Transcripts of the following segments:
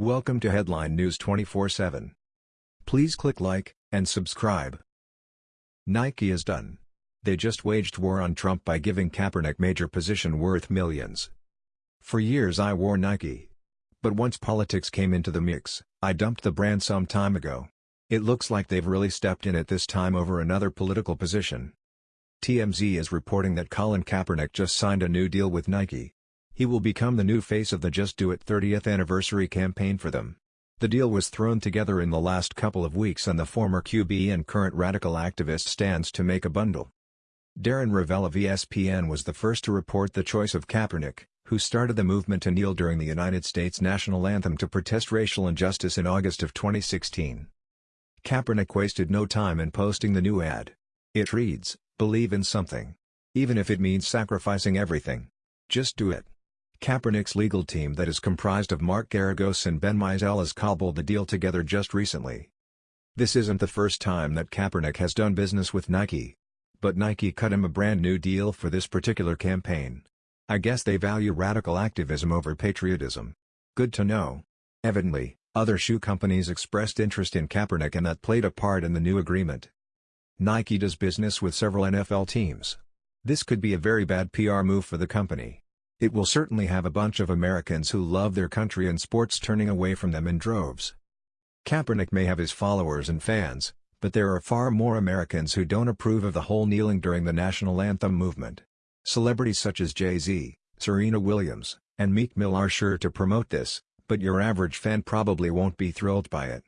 Welcome to Headline News 24/7. Please click like and subscribe. Nike is done. They just waged war on Trump by giving Kaepernick major position worth millions. For years I wore Nike. But once politics came into the mix, I dumped the brand some time ago. It looks like they've really stepped in at this time over another political position. TMZ is reporting that Colin Kaepernick just signed a new deal with Nike. He will become the new face of the Just Do It 30th anniversary campaign for them. The deal was thrown together in the last couple of weeks and the former QB and current radical activist stands to make a bundle. Darren Rovell of ESPN was the first to report the choice of Kaepernick, who started the movement to kneel during the United States national anthem to protest racial injustice in August of 2016. Kaepernick wasted no time in posting the new ad. It reads, believe in something. Even if it means sacrificing everything. Just do it. Kaepernick's legal team that is comprised of Mark Geragos and Ben Meiseles has cobbled the deal together just recently. This isn't the first time that Kaepernick has done business with Nike. But Nike cut him a brand new deal for this particular campaign. I guess they value radical activism over patriotism. Good to know. Evidently, other shoe companies expressed interest in Kaepernick and that played a part in the new agreement. Nike does business with several NFL teams. This could be a very bad PR move for the company. It will certainly have a bunch of Americans who love their country and sports turning away from them in droves. Kaepernick may have his followers and fans, but there are far more Americans who don't approve of the whole kneeling during the national anthem movement. Celebrities such as Jay-Z, Serena Williams, and Meek Mill are sure to promote this, but your average fan probably won't be thrilled by it.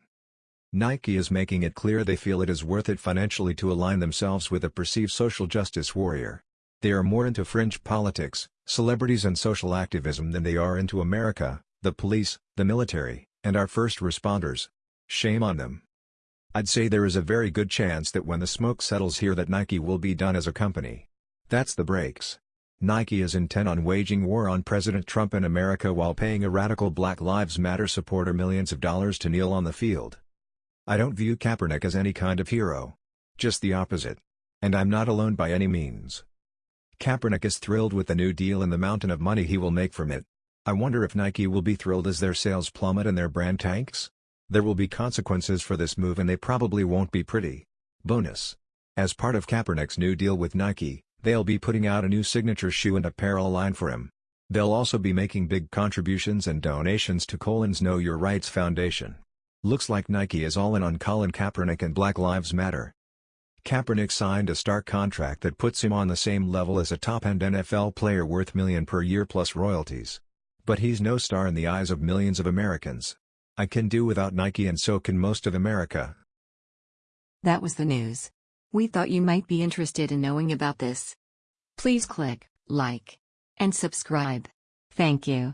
Nike is making it clear they feel it is worth it financially to align themselves with a perceived social justice warrior. They are more into fringe politics, celebrities and social activism than they are into America, the police, the military, and our first responders. Shame on them. I'd say there is a very good chance that when the smoke settles here that Nike will be done as a company. That's the breaks. Nike is intent on waging war on President Trump in America while paying a radical Black Lives Matter supporter millions of dollars to kneel on the field. I don't view Kaepernick as any kind of hero. Just the opposite. And I'm not alone by any means. Kaepernick is thrilled with the new deal and the mountain of money he will make from it. I wonder if Nike will be thrilled as their sales plummet and their brand tanks? There will be consequences for this move and they probably won't be pretty. Bonus. As part of Kaepernick's new deal with Nike, they'll be putting out a new signature shoe and apparel line for him. They'll also be making big contributions and donations to Colin's Know Your Rights Foundation. Looks like Nike is all in on Colin Kaepernick and Black Lives Matter. Kaepernick signed a star contract that puts him on the same level as a top-end NFL player worth million per year plus royalties. But he's no star in the eyes of millions of Americans. I can do without Nike and so can most of America. That was the news. We thought you might be interested in knowing about this. Please click like and subscribe. Thank you.